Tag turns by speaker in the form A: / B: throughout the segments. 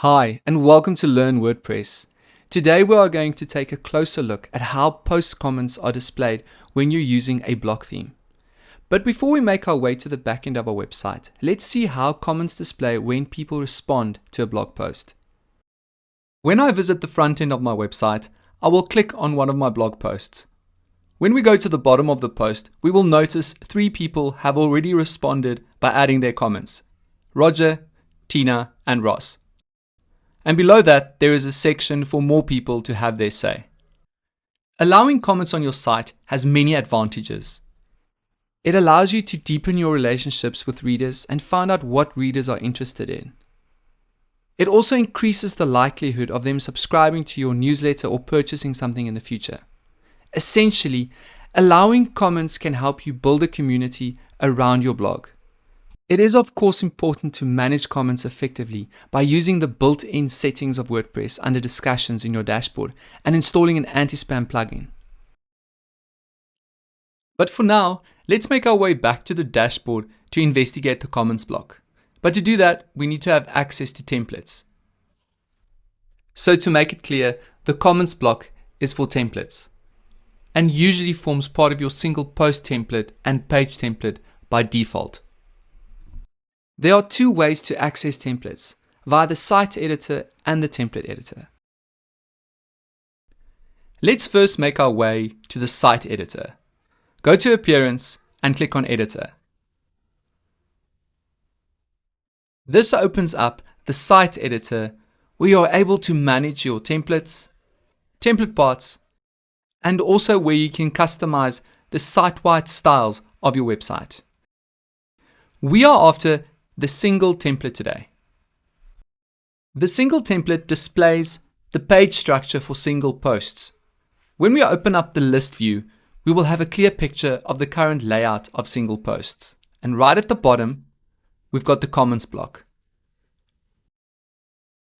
A: Hi, and welcome to Learn WordPress. Today we are going to take a closer look at how post comments are displayed when you're using a block theme. But before we make our way to the backend of our website, let's see how comments display when people respond to a blog post. When I visit the front end of my website, I will click on one of my blog posts. When we go to the bottom of the post, we will notice three people have already responded by adding their comments. Roger, Tina, and Ross. And below that, there is a section for more people to have their say. Allowing comments on your site has many advantages. It allows you to deepen your relationships with readers and find out what readers are interested in. It also increases the likelihood of them subscribing to your newsletter or purchasing something in the future. Essentially, allowing comments can help you build a community around your blog. It is of course important to manage comments effectively by using the built-in settings of WordPress under discussions in your dashboard and installing an anti-spam plugin. But for now, let's make our way back to the dashboard to investigate the comments block. But to do that, we need to have access to templates. So to make it clear, the comments block is for templates and usually forms part of your single post template and page template by default. There are two ways to access templates, via the site editor and the template editor. Let's first make our way to the site editor. Go to Appearance and click on Editor. This opens up the site editor where you are able to manage your templates, template parts, and also where you can customize the site-wide styles of your website. We are after the single template today. The single template displays the page structure for single posts. When we open up the list view, we will have a clear picture of the current layout of single posts. And right at the bottom, we've got the comments block.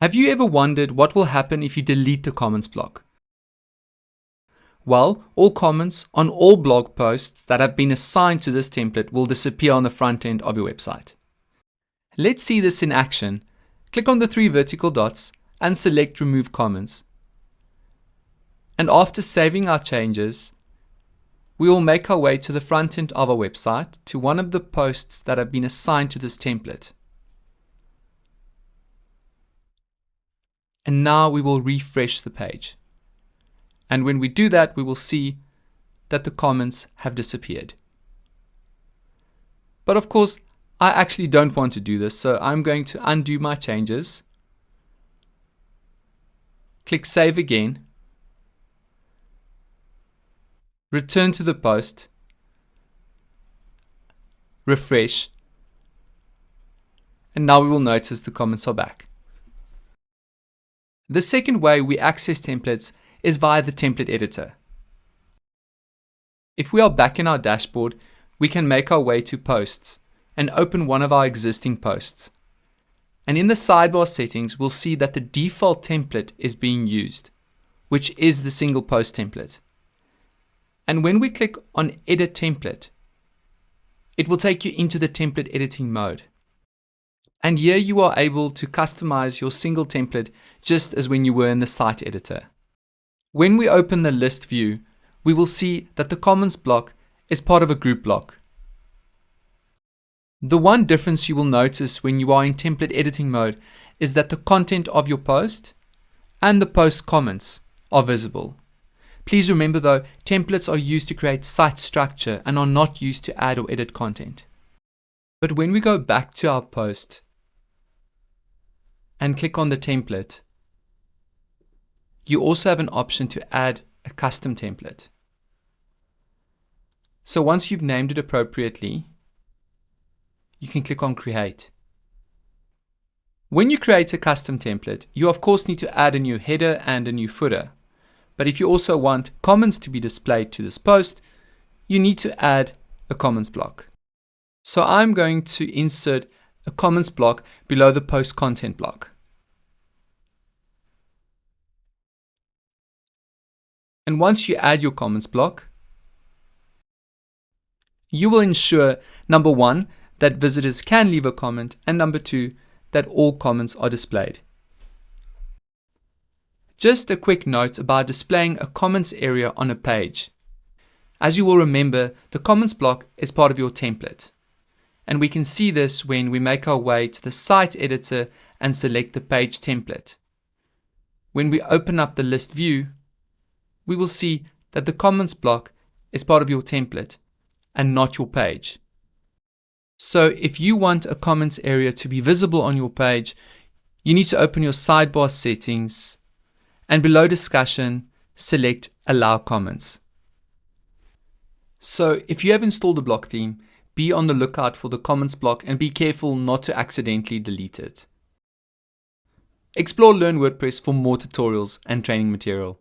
A: Have you ever wondered what will happen if you delete the comments block? Well, all comments on all blog posts that have been assigned to this template will disappear on the front end of your website. Let's see this in action. Click on the three vertical dots and select Remove Comments. And after saving our changes, we will make our way to the front end of our website to one of the posts that have been assigned to this template. And now we will refresh the page. And when we do that, we will see that the comments have disappeared. But of course, I actually don't want to do this, so I'm going to undo my changes. Click Save again. Return to the post. Refresh. And now we will notice the comments are back. The second way we access templates is via the template editor. If we are back in our dashboard, we can make our way to posts and open one of our existing posts. And in the sidebar settings, we'll see that the default template is being used, which is the single post template. And when we click on Edit Template, it will take you into the template editing mode. And here you are able to customize your single template just as when you were in the site editor. When we open the list view, we will see that the comments block is part of a group block. The one difference you will notice when you are in template editing mode is that the content of your post and the post comments are visible. Please remember though, templates are used to create site structure and are not used to add or edit content. But when we go back to our post and click on the template, you also have an option to add a custom template. So once you've named it appropriately, you can click on create. When you create a custom template, you of course need to add a new header and a new footer. But if you also want comments to be displayed to this post, you need to add a comments block. So I'm going to insert a comments block below the post content block. And once you add your comments block, you will ensure number one, that visitors can leave a comment, and number two, that all comments are displayed. Just a quick note about displaying a comments area on a page. As you will remember, the comments block is part of your template. And we can see this when we make our way to the site editor and select the page template. When we open up the list view, we will see that the comments block is part of your template and not your page. So if you want a comments area to be visible on your page, you need to open your sidebar settings and below discussion, select allow comments. So if you have installed the block theme, be on the lookout for the comments block and be careful not to accidentally delete it. Explore Learn WordPress for more tutorials and training material.